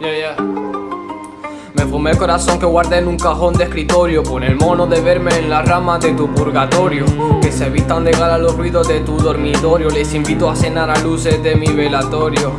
Yeah, yeah. Me fumé el corazón que guardé en un cajón de escritorio. Pon el mono de verme en las ramas de tu purgatorio. Que se vistan de gala los ruidos de tu dormitorio. Les invito a cenar a luces de mi velatorio.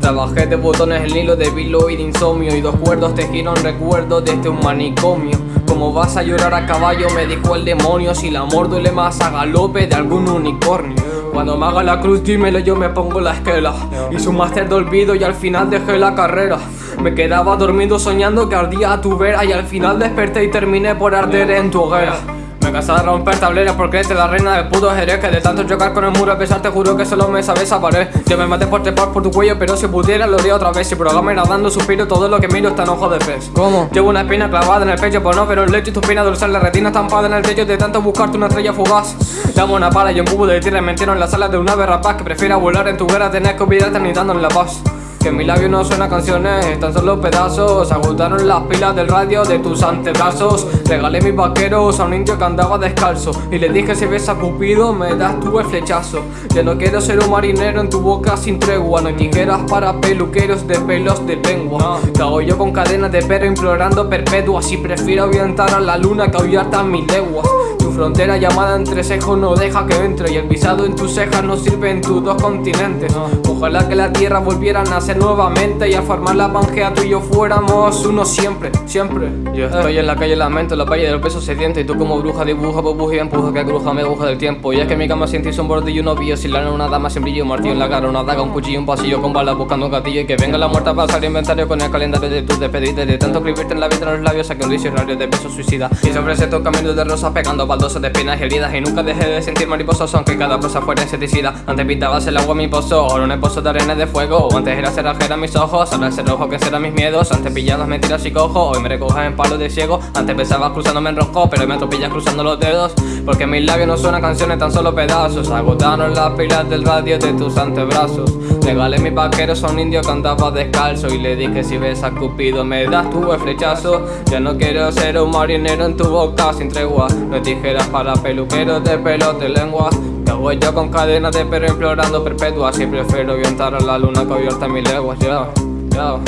Trabajé de botones el hilo de vilo y de insomnio. Y dos cuerdos tejieron recuerdos de este un manicomio. Como vas a llorar a caballo me dijo el demonio. Si el amor duele más a galope de algún unicornio Cuando me haga la cruz dímelo yo me pongo la esquela. Hice un máster de olvido y al final dejé la carrera. Me quedaba dormido soñando que ardía a tu vera Y al final desperté y terminé por arder en tu hoguera me cansé de romper tableras porque eres la reina del puto jerez Que de tanto chocar con el muro a pesar te juro que solo me sabes a pared Yo me maté por trepar por tu cuello pero si pudiera lo haría otra vez. Si programa dando suspiro todo lo que miro está en ojo de pez. ¿Cómo? Llevo una espina clavada en el pecho por no ver un lecho y tu espina dorsal La retina estampada en el techo de tanto buscarte una estrella fugaz. Dame una pala y un cubo de tierra y me entierro en la sala de una ave rapaz Que prefiera volar en tu guerra tener que olvidarte ni dándole la paz que en mi labio no suena canciones, tan solo pedazos. Agotaron las pilas del radio de tus antebrazos. Regalé mis vaqueros a un indio que andaba descalzo. Y le dije si ves a Cupido me das tú el flechazo. Ya no quiero ser un marinero en tu boca sin tregua. No tijeras para peluqueros de pelos de lengua. Cago yo con cadenas de perro implorando perpetua Si prefiero avientar a la luna que ahuyarte a mis leguas. Tu frontera llamada entre sejos no deja que entre. Y el visado en tus cejas no sirve en tus dos continentes. Ojalá que la tierra volviera a nacer nuevamente Y a formar la pangea tú y yo fuéramos uno siempre, siempre. Yo estoy en la calle lamento, la valle del peso sediente Y tú como bruja dibuja, burbuja y empuja Que bruja me aguja del tiempo. Y es que en mi cama sientes un bordillo, un novillo Sin lana, una dama sin brillo, martillo. En la cara Una daga, un cuchillo, un pasillo con balas buscando un gatillo. Y que venga la muerta para pasar inventario con el calendario de tus despedidas. De tanto escribirte en la vida de los labios Saqué un diccionario de besos suicida. Y sobre estos caminos de rosas pegando baldosas de espinas y heridas. Y nunca dejé de sentir mariposos aunque cada prosa fuera insecticida. Antes pintabas el agua mi pozo, ahora un pozo de arena de fuego. Antes era cerrajera mis ojos, ahora el rojo que serán mis miedos. Antes pilladas mentiras y cojo, hoy me recojas en palo de ciego. Antes pensabas cruzándome en rojo, pero hoy me atropellas cruzando los dedos. Porque mis labios no suenan canciones, tan solo pedazos. Agotaron las pilas del radio de tus antebrazos. Regalé mis vaqueros a un indio que andaba descalzo. Y le dije si ves a Cupido me das tu el flechazo. Ya no quiero ser un marinero en tu boca sin tregua. No tijeras para peluqueros de pelo de lengua Hago yo con cadenas de perro implorando perpetua Si prefiero avientar a la luna que abierta mis leguas Yo, yo,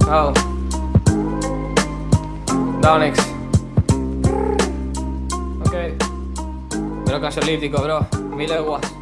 yo Donix Ok. Pero canción lítico bro, mil leguas